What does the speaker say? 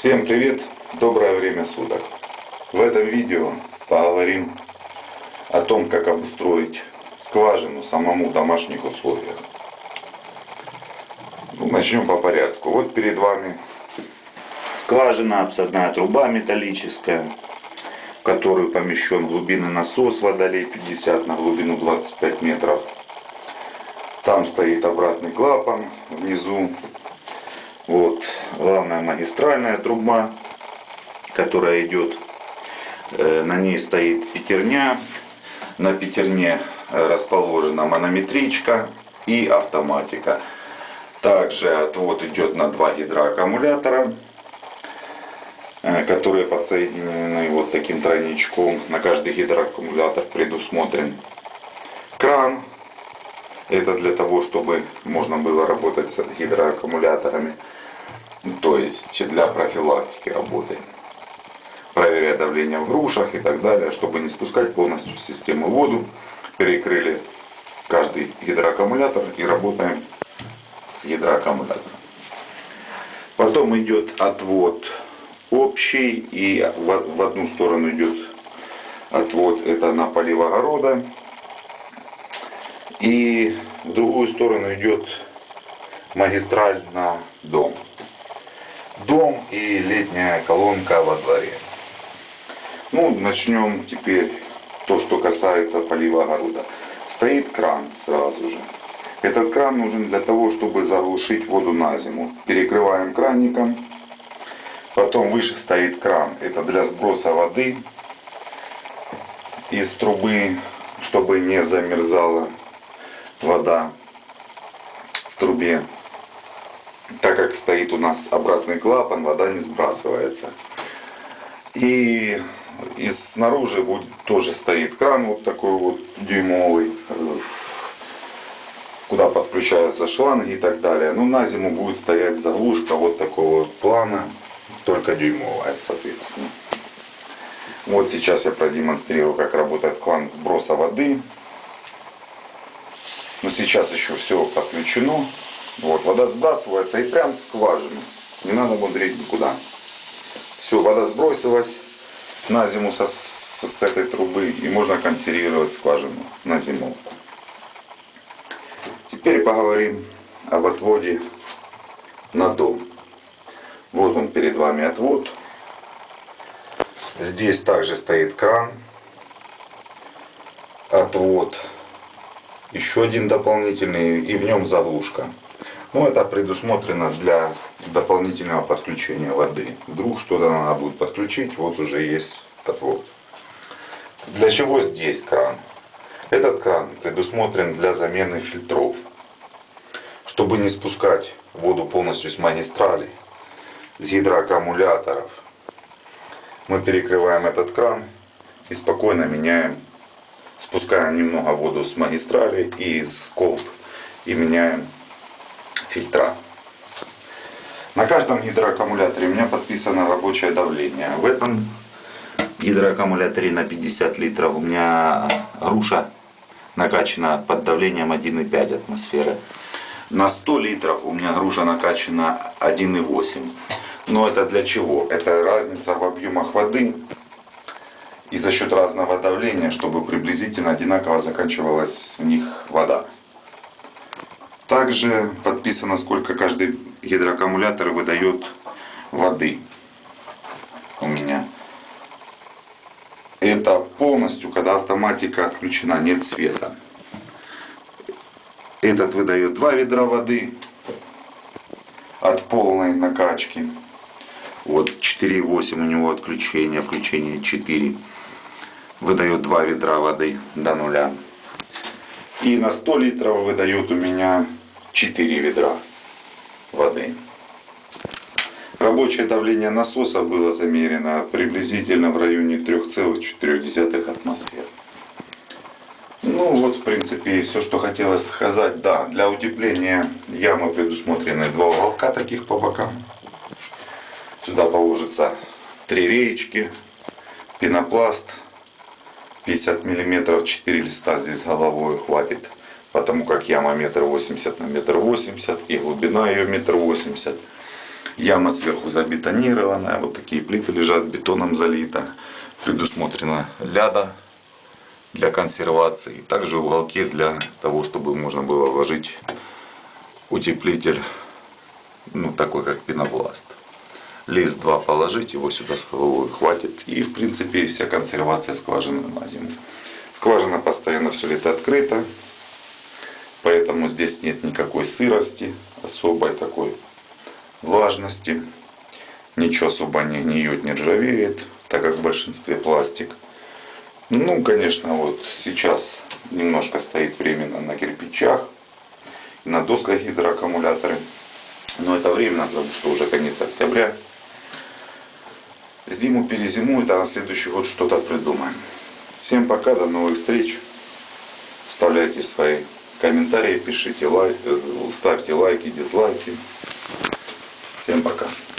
Всем привет! Доброе время суток! В этом видео поговорим о том, как обустроить скважину самому в домашних условиях. Ну, начнем по порядку. Вот перед вами скважина, обсадная труба металлическая, в которую помещен глубинный насос водолей 50 на глубину 25 метров. Там стоит обратный клапан внизу. Вот главная магистральная труба, которая идет. Э, на ней стоит пятерня. На пятерне э, расположена манометричка и автоматика. Также отвод идет на два гидроаккумулятора, э, которые подсоединены вот таким тройничком. На каждый гидроаккумулятор предусмотрен кран это для того, чтобы можно было работать с гидроаккумуляторами. То есть для профилактики работы. Проверяя давление в грушах и так далее, чтобы не спускать полностью с системы воду. Перекрыли каждый гидроаккумулятор и работаем с гидроаккумулятором. Потом идет отвод общий и в одну сторону идет отвод это на полив огорода и в другую сторону идет магистраль на дом. И летняя колонка во дворе. Ну, начнем теперь то, что касается полива огорода. Стоит кран сразу же. Этот кран нужен для того, чтобы заглушить воду на зиму. Перекрываем краником. Потом выше стоит кран. Это для сброса воды из трубы, чтобы не замерзала вода в трубе. Так как стоит у нас обратный клапан, вода не сбрасывается. И, и снаружи будет, тоже стоит кран вот такой вот дюймовый, куда подключаются шланги и так далее. Ну на зиму будет стоять заглушка вот такого вот плана, только дюймовая, соответственно. Вот сейчас я продемонстрирую, как работает клан сброса воды. Но сейчас еще все подключено. Вот, вода сбрасывается и прям в скважину. Не надо мудрить никуда. Все, вода сбросилась на зиму со, с, с этой трубы. И можно консервировать скважину на зимовку. Теперь поговорим об отводе на дом. Вот он перед вами отвод. Здесь также стоит кран. Отвод еще один дополнительный и в нем заглушка. Ну, это предусмотрено для дополнительного подключения воды. Вдруг что-то надо будет подключить, вот уже есть отвод. Для чего здесь кран? Этот кран предусмотрен для замены фильтров. Чтобы не спускать воду полностью с магистрали, с гидроаккумуляторов, мы перекрываем этот кран и спокойно меняем спускаем немного воду с магистрали и из колб и меняем фильтра. На каждом гидроаккумуляторе у меня подписано рабочее давление. В этом гидроаккумуляторе на 50 литров у меня груша накачана под давлением 1,5 атмосферы. На 100 литров у меня груша накачана 1,8. Но это для чего? Это разница в объемах воды и за счет разного давления, чтобы приблизительно одинаково заканчивалась в них вода. Также подписано, сколько каждый гидроаккумулятор выдает воды у меня. Это полностью, когда автоматика отключена, нет света. Этот выдает 2 ведра воды от полной накачки. Вот 4,8 у него отключение, включение 4 выдает 2 ведра воды до нуля. И на 100 литров выдает у меня 4 ведра воды. Рабочее давление насоса было замерено приблизительно в районе 3,4 атмосфер. Ну вот в принципе все, что хотелось сказать. Да, для утепления ямы предусмотрены два уголка таких по бокам. Сюда положится три реечки, пенопласт, 50 миллиметров 4 листа здесь головой хватит потому как яма метр восемьдесят на метр восемьдесят и глубина ее метр восемьдесят Яма сверху забетонированная, вот такие плиты лежат, бетоном залито. Предусмотрена ляда для консервации. Также уголки для того, чтобы можно было вложить утеплитель, ну такой как пенопласт. Лист 2 положить, его сюда с головой хватит. И в принципе вся консервация скважины на зиму. Скважина постоянно все лето открыта. Поэтому здесь нет никакой сырости, особой такой влажности. Ничего особо не гниет, не ржавеет, так как в большинстве пластик. Ну, конечно, вот сейчас немножко стоит временно на кирпичах, на досках гидроаккумуляторы. Но это временно, потому что уже конец октября. Зиму перезимует, а на следующий год что-то придумаем. Всем пока, до новых встреч. Оставляйте свои комментарии, пишите лайк, ставьте лайки, дизлайки. Всем пока.